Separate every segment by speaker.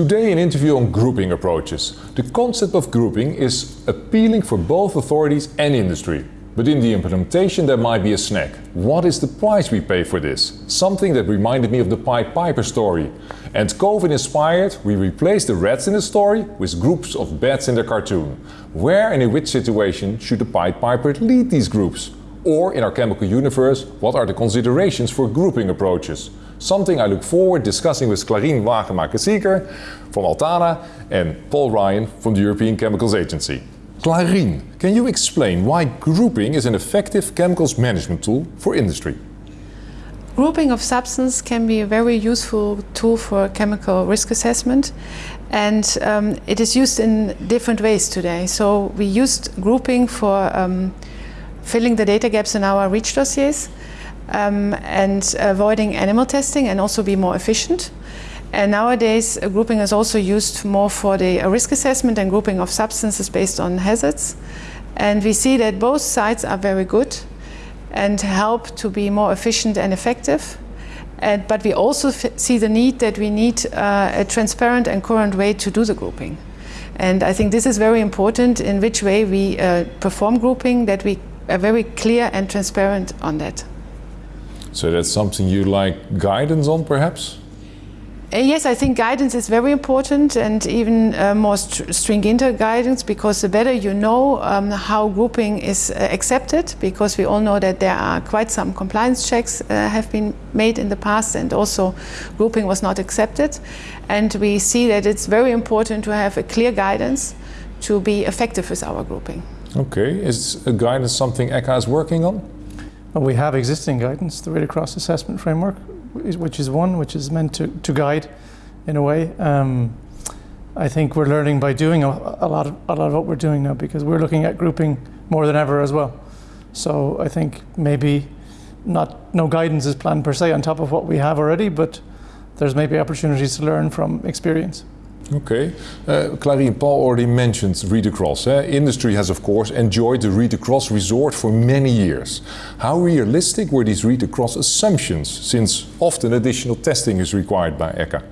Speaker 1: Today an interview on grouping approaches. The concept of grouping is appealing for both authorities and industry. But in the implementation there might be a snag. What is the price we pay for this? Something that reminded me of the Pied Piper story. And COVID inspired, we replaced the rats in the story with groups of bats in the cartoon. Where and in which situation should the Pied Piper lead these groups? Or in our chemical universe, what are the considerations for grouping approaches? Something I look forward discussing with Clarien Wagemaker-Zieker from Altana and Paul Ryan from the European Chemicals Agency. Clarien, can you explain why grouping is an effective chemicals management tool for industry?
Speaker 2: Grouping of substance can be a very useful tool for chemical risk assessment and um, it is used in different ways today. So we used grouping for um, filling the data gaps in our REACH dossiers um, and avoiding animal testing and also be more efficient. And nowadays, grouping is also used more for the risk assessment and grouping of substances based on hazards. And we see that both sides are very good and help to be more efficient and effective. And, but we also see the need that we need uh, a transparent and current way to do the grouping. And I think this is very important in which way we uh, perform grouping, that we are very clear and transparent on that.
Speaker 1: So that's something you like guidance on perhaps?
Speaker 2: Uh, yes, I think guidance is very important and even uh, more st stringent guidance because the better you know um, how grouping is uh, accepted because we all know that there are quite some compliance checks uh, have been made in the past and also grouping was not accepted and we see that it's very important to have a clear guidance to be effective with our grouping.
Speaker 1: Okay, is guidance something ECHA is working on?
Speaker 3: We have existing guidance, the Read-Across Assessment Framework, which is one which is meant to, to guide in a way. Um, I think we're learning by doing a, a, lot of, a lot of what we're doing now because we're looking at grouping more than ever as well. So I think maybe not no guidance is planned per se on top of what we have already, but there's maybe opportunities to learn from experience.
Speaker 1: Okay. Uh, Clarien Paul already mentioned read across. Eh? Industry has, of course, enjoyed the read across resort for many years. How realistic were these read across assumptions, since often additional testing is required by ECHA?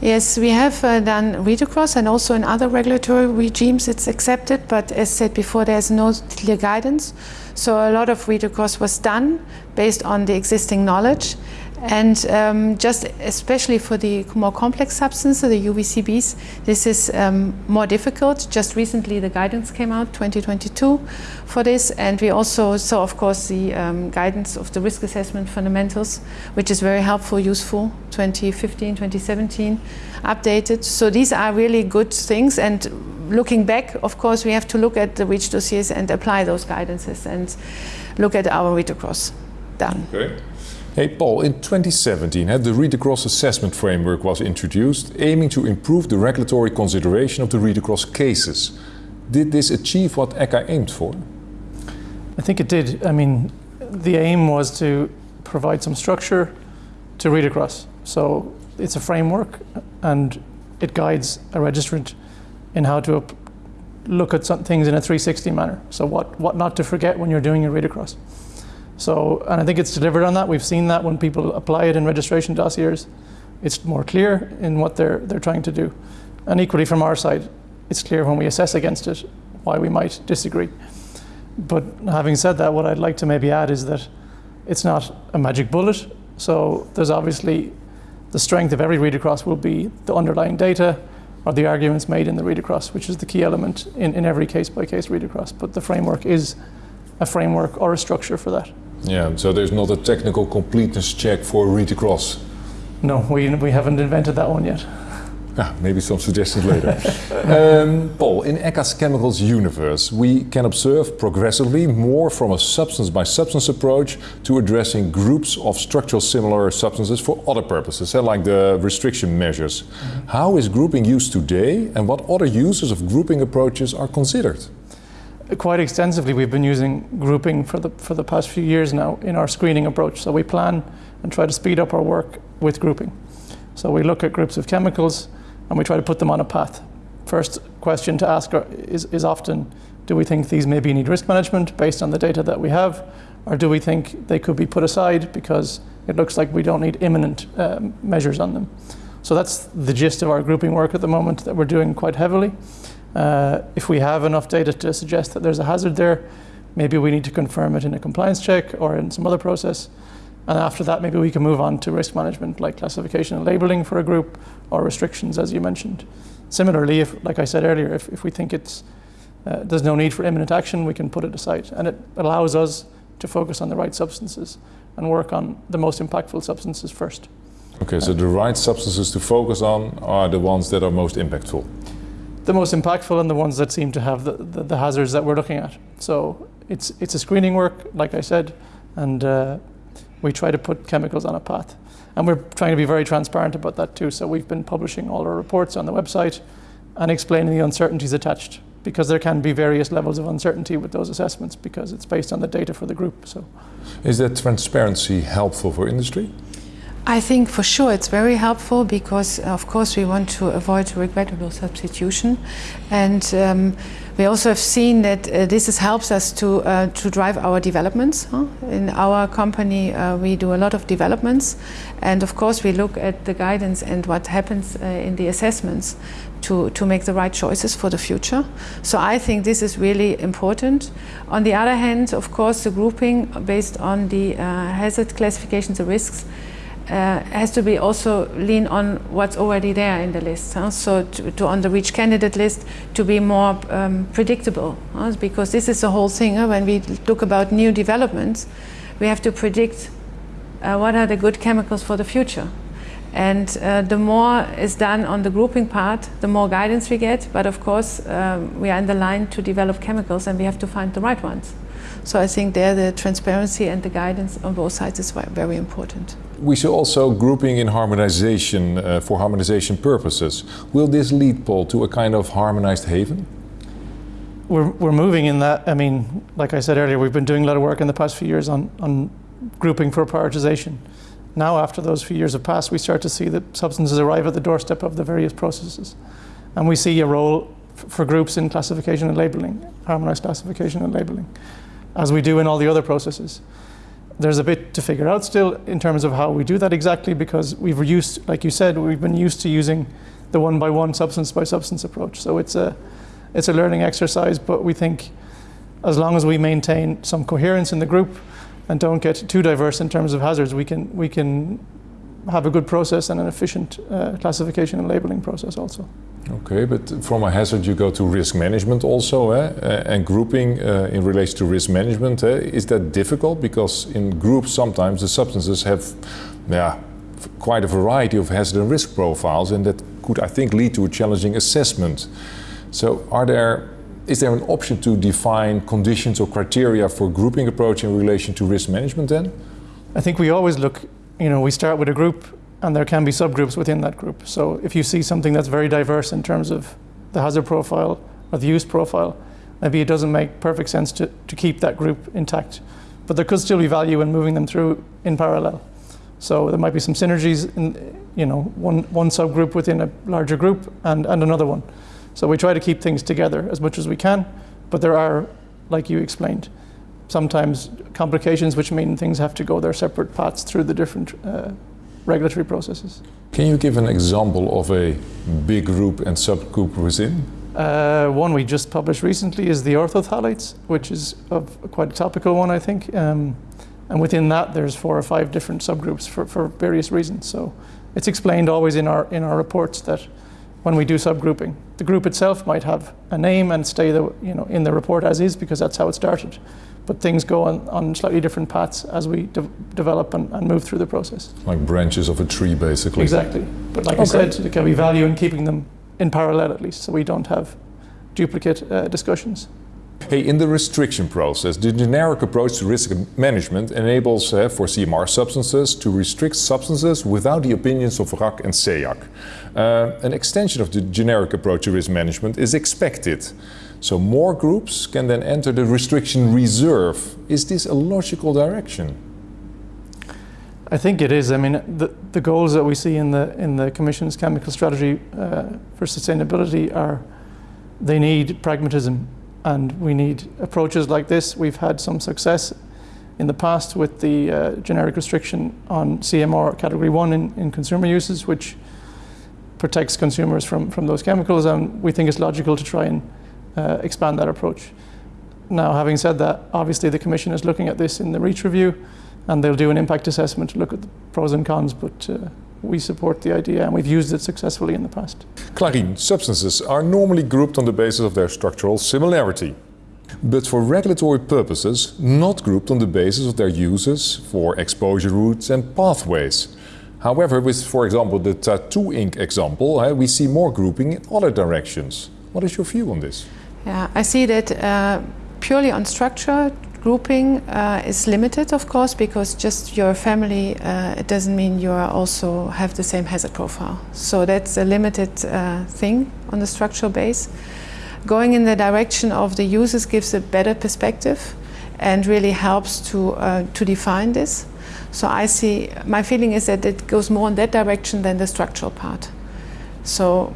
Speaker 2: Yes, we have uh, done read across and also in other regulatory regimes it's accepted, but as said before, there's no clear guidance. So a lot of read across was done based on the existing knowledge and um, just especially for the more complex substances, the UVCBs, this is um, more difficult. Just recently the guidance came out, 2022, for this. And we also saw, of course, the um, guidance of the risk assessment fundamentals, which is very helpful, useful, 2015, 2017, updated. So these are really good things. And looking back, of course, we have to look at the REACH dossiers and apply those guidances and look at our read across done.
Speaker 1: Okay. Hey Paul, in 2017 the read across assessment framework was introduced aiming to improve the regulatory consideration of the read across cases. Did this achieve what ECHA aimed for?
Speaker 3: I think it did. I mean, the aim was to provide some structure to read across. So it's a framework and it guides a registrant in how to look at some things in a 360 manner. So what, what not to forget when you're doing a read across. So, and I think it's delivered on that. We've seen that when people apply it in registration dossiers, it's more clear in what they're, they're trying to do. And equally from our side, it's clear when we assess against it why we might disagree. But having said that, what I'd like to maybe add is that it's not a magic bullet. So there's obviously the strength of every read across will be the underlying data or the arguments made in the read across, which is the key element in, in every case by case read across. But the framework is a framework or a structure for that.
Speaker 1: Yeah, so there's not a technical completeness check for read across?
Speaker 3: No, we, we haven't invented that one yet.
Speaker 1: Ah, maybe some suggestions later. um, Paul, in ECHA's chemicals universe, we can observe progressively more from a substance by substance approach to addressing groups of structural similar substances for other purposes, eh, like the restriction measures. Mm -hmm. How is grouping used today and what other uses of grouping approaches are considered?
Speaker 3: Quite extensively we've been using grouping for the, for the past few years now in our screening approach. So we plan and try to speed up our work with grouping. So we look at groups of chemicals and we try to put them on a path. First question to ask is, is often, do we think these maybe need risk management based on the data that we have? Or do we think they could be put aside because it looks like we don't need imminent um, measures on them? So that's the gist of our grouping work at the moment that we're doing quite heavily. Uh, if we have enough data to suggest that there's a hazard there, maybe we need to confirm it in a compliance check or in some other process. And after that, maybe we can move on to risk management like classification and labeling for a group or restrictions, as you mentioned. Similarly, if, like I said earlier, if, if we think it's, uh, there's no need for imminent action, we can put it aside. And it allows us to focus on the right substances and work on the most impactful substances first.
Speaker 1: Okay, so the right substances to focus on are the ones that are most impactful.
Speaker 3: The most impactful and the ones that seem to have the, the, the hazards that we're looking at. So it's, it's a screening work, like I said, and uh, we try to put chemicals on a path. And we're trying to be very transparent about that too. So we've been publishing all our reports on the website and explaining the uncertainties attached because there can be various levels of uncertainty with those assessments because it's based on the data for the group. So,
Speaker 1: Is that transparency helpful for industry?
Speaker 2: I think for sure it's very helpful because, of course, we want to avoid regrettable substitution, and um, we also have seen that uh, this is, helps us to uh, to drive our developments. Huh? In our company, uh, we do a lot of developments, and of course, we look at the guidance and what happens uh, in the assessments to to make the right choices for the future. So I think this is really important. On the other hand, of course, the grouping based on the uh, hazard classifications, the risks uh, has to be also lean on what's already there in the list. Huh? So to, to, on the REACH candidate list to be more um, predictable, huh? because this is the whole thing. Huh? When we talk about new developments, we have to predict uh, what are the good chemicals for the future. And uh, the more is done on the grouping part, the more guidance we get. But of course, um, we are in the line to develop chemicals and we have to find the right ones. So I think there the transparency and the guidance on both sides is very important.
Speaker 1: We see also grouping in harmonization uh, for harmonization purposes. Will this lead, Paul, to a kind of harmonized haven?
Speaker 3: We're, we're moving in that. I mean, like I said earlier, we've been doing a lot of work in the past few years on, on grouping for prioritization. Now, after those few years have passed, we start to see that substances arrive at the doorstep of the various processes. And we see a role for groups in classification and labeling, harmonized classification and labeling as we do in all the other processes. There's a bit to figure out still in terms of how we do that exactly because we've used, like you said, we've been used to using the one by one, substance by substance approach. So it's a, it's a learning exercise, but we think as long as we maintain some coherence in the group and don't get too diverse in terms of hazards, we can, we can have a good process and an efficient uh, classification and labeling process also.
Speaker 1: Okay, but from a hazard you go to risk management also, eh? and grouping uh, in relation to risk management. Eh? Is that difficult? Because in groups sometimes the substances have yeah, quite a variety of hazard and risk profiles and that could, I think, lead to a challenging assessment. So are there, is there an option to define conditions or criteria for grouping approach in relation to risk management then?
Speaker 3: I think we always look, you know, we start with a group and there can be subgroups within that group. So if you see something that's very diverse in terms of the hazard profile or the use profile, maybe it doesn't make perfect sense to, to keep that group intact. But there could still be value in moving them through in parallel. So there might be some synergies in, you know, one, one subgroup within a larger group and, and another one. So we try to keep things together as much as we can, but there are, like you explained, sometimes complications which mean things have to go their separate paths through the different uh, regulatory processes.
Speaker 1: Can you give an example of a big group and subgroup within?
Speaker 3: Uh, one we just published recently is the orthophthalates, which is quite a topical one, I think. Um, and within that, there's four or five different subgroups for, for various reasons. So it's explained always in our in our reports that when we do subgrouping, the group itself might have a name and stay the, you know in the report as is because that's how it started but things go on, on slightly different paths as we de develop and, and, move through the process.
Speaker 1: Like branches of a tree, basically.
Speaker 3: Exactly. But like okay. I said, there can be value in keeping them in parallel at least, so we don't have duplicate uh, discussions.
Speaker 1: Hey, in the restriction process, the generic approach to risk management enables uh, for CMR substances to restrict substances without the opinions of RAC and SEAC. Uh, an extension of the generic approach to risk management is expected. So more groups can then enter the restriction reserve. Is this a logical direction?
Speaker 3: I think it is. I mean, the, the goals that we see in the in the Commission's chemical strategy uh, for sustainability are they need pragmatism, and we need approaches like this. We've had some success in the past with the uh, generic restriction on CMR category one in, in consumer uses, which protects consumers from, from those chemicals, and we think it's logical to try and uh, expand that approach. Now, having said that, obviously the Commission is looking at this in the REACH review, and they'll do an impact assessment to look at the pros and cons, but uh, we support the idea and we've used it successfully in the past.
Speaker 1: Clarien, substances are normally grouped on the basis of their structural similarity, but for regulatory purposes not grouped on the basis of their uses for exposure routes and pathways. However, with, for example, the tattoo ink example, uh, we see more grouping in other directions. What is your view on this?
Speaker 2: Yeah, I see that uh, purely on structure, grouping uh, is limited, of course, because just your family, uh, it doesn't mean you also have the same hazard profile. So that's a limited uh, thing on the structural base. Going in the direction of the users gives a better perspective and really helps to, uh, to define this. So I see, my feeling is that it goes more in that direction than the structural part. So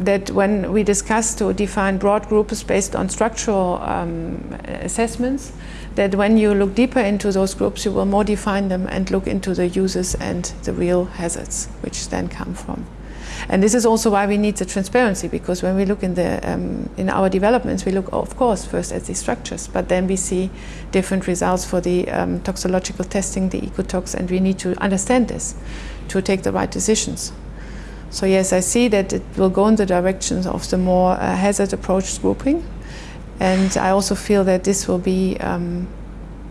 Speaker 2: that when we discuss to define broad groups based on structural um, assessments, that when you look deeper into those groups, you will more define them and look into the uses and the real hazards, which then come from. And this is also why we need the transparency, because when we look in, the, um, in our developments, we look, of course, first at the structures, but then we see different results for the um, toxicological testing, the ecotox, and we need to understand this to take the right decisions. So yes, I see that it will go in the direction of the more uh, hazard approach grouping. And I also feel that this will be um,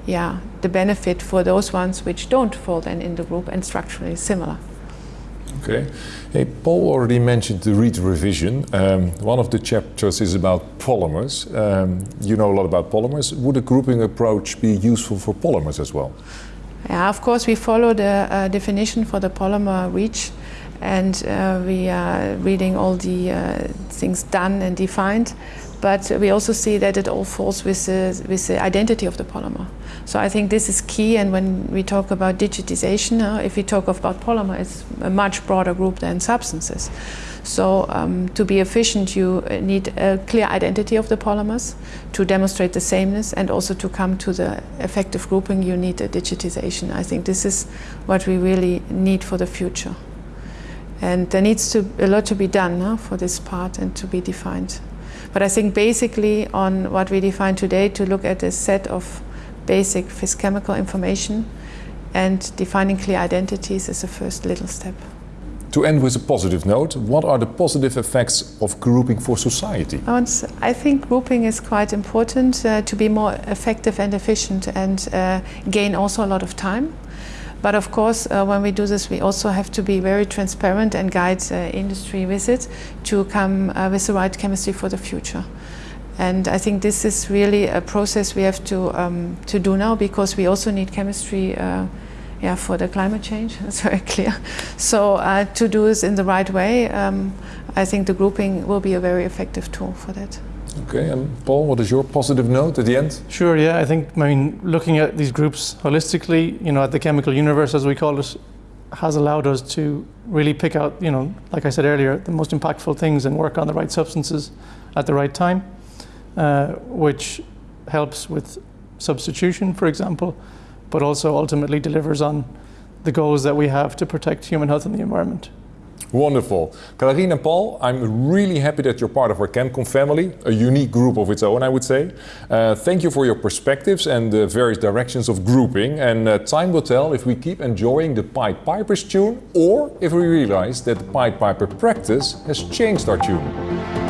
Speaker 2: yeah, the benefit for those ones which don't fall then in the group and structurally similar.
Speaker 1: Okay. Hey, Paul already mentioned the REACH revision. Um, one of the chapters is about polymers. Um, you know a lot about polymers. Would a grouping approach be useful for polymers as well?
Speaker 2: Yeah, of course, we follow the uh, definition for the polymer REACH and uh, we are reading all the uh, things done and defined. But we also see that it all falls with the, with the identity of the polymer. So I think this is key. And when we talk about digitization, uh, if we talk about polymer, it's a much broader group than substances. So um, to be efficient, you need a clear identity of the polymers to demonstrate the sameness and also to come to the effective grouping, you need a digitization. I think this is what we really need for the future. And there needs to a lot to be done huh, for this part and to be defined. But I think basically on what we define today to look at a set of basic chemical information and defining clear identities is the first little step.
Speaker 1: To end with a positive note, what are the positive effects of grouping for society?
Speaker 2: I think grouping is quite important uh, to be more effective and efficient and uh, gain also a lot of time. But of course, uh, when we do this, we also have to be very transparent and guide uh, industry with it to come uh, with the right chemistry for the future. And I think this is really a process we have to, um, to do now because we also need chemistry uh, yeah, for the climate change, that's very clear. So uh, to do this in the right way, um, I think the grouping will be a very effective tool for that.
Speaker 1: Okay, and Paul, what is your positive note at the end?
Speaker 3: Sure, yeah, I think, I mean, looking at these groups holistically, you know, at the chemical universe, as we call it, has allowed us to really pick out, you know, like I said earlier, the most impactful things and work on the right substances at the right time, uh, which helps with substitution, for example, but also ultimately delivers on the goals that we have to protect human health and the environment.
Speaker 1: Wonderful. Clarien and Paul, I'm really happy that you're part of our ChemCon family, a unique group of its own, I would say. Uh, thank you for your perspectives and the various directions of grouping. And uh, time will tell if we keep enjoying the Pied Piper's tune or if we realize that the Pied Piper practice has changed our tune.